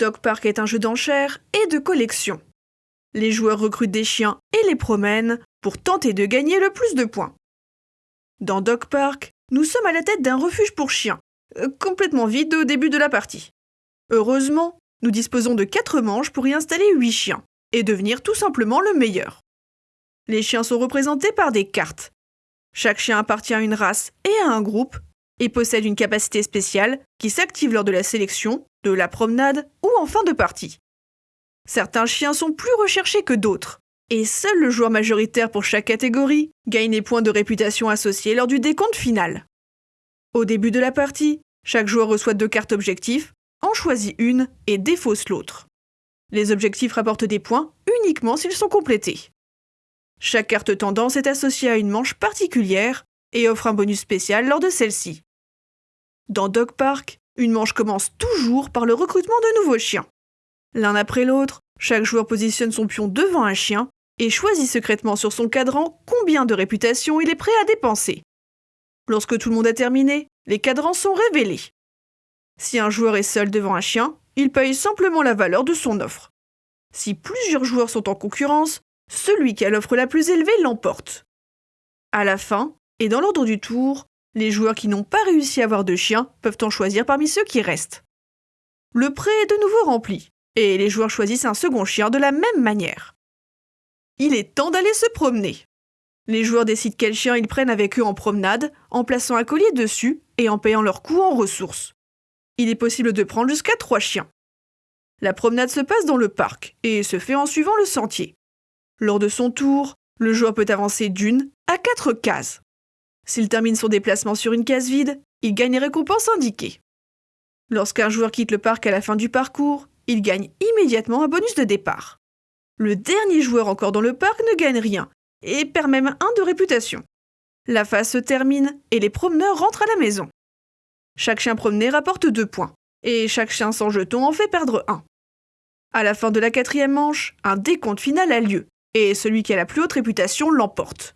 Dog Park est un jeu d'enchères et de collection. Les joueurs recrutent des chiens et les promènent pour tenter de gagner le plus de points. Dans Dog Park, nous sommes à la tête d'un refuge pour chiens, euh, complètement vide au début de la partie. Heureusement, nous disposons de 4 manches pour y installer 8 chiens, et devenir tout simplement le meilleur. Les chiens sont représentés par des cartes. Chaque chien appartient à une race et à un groupe, et possède une capacité spéciale qui s'active lors de la sélection, de la promenade ou en fin de partie. Certains chiens sont plus recherchés que d'autres, et seul le joueur majoritaire pour chaque catégorie gagne les points de réputation associés lors du décompte final. Au début de la partie, chaque joueur reçoit deux cartes objectifs, en choisit une et défausse l'autre. Les objectifs rapportent des points uniquement s'ils sont complétés. Chaque carte tendance est associée à une manche particulière et offre un bonus spécial lors de celle-ci. Dans Dog Park, une manche commence toujours par le recrutement de nouveaux chiens. L'un après l'autre, chaque joueur positionne son pion devant un chien et choisit secrètement sur son cadran combien de réputation il est prêt à dépenser. Lorsque tout le monde a terminé, les cadrans sont révélés. Si un joueur est seul devant un chien, il paye simplement la valeur de son offre. Si plusieurs joueurs sont en concurrence, celui qui a l'offre la plus élevée l'emporte. À la fin, et dans l'ordre du tour, les joueurs qui n'ont pas réussi à avoir de chien peuvent en choisir parmi ceux qui restent. Le prêt est de nouveau rempli, et les joueurs choisissent un second chien de la même manière. Il est temps d'aller se promener. Les joueurs décident quel chien ils prennent avec eux en promenade, en plaçant un collier dessus et en payant leur coût en ressources. Il est possible de prendre jusqu'à trois chiens. La promenade se passe dans le parc et se fait en suivant le sentier. Lors de son tour, le joueur peut avancer d'une à quatre cases. S'il termine son déplacement sur une case vide, il gagne les récompenses indiquées. Lorsqu'un joueur quitte le parc à la fin du parcours, il gagne immédiatement un bonus de départ. Le dernier joueur encore dans le parc ne gagne rien, et perd même un de réputation. La phase se termine et les promeneurs rentrent à la maison. Chaque chien promené rapporte deux points, et chaque chien sans jeton en fait perdre un. À la fin de la quatrième manche, un décompte final a lieu, et celui qui a la plus haute réputation l'emporte.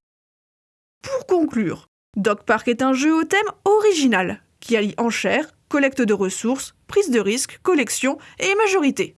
Pour conclure, Dog Park est un jeu au thème original qui allie enchères, collecte de ressources, prise de risque, collection et majorité.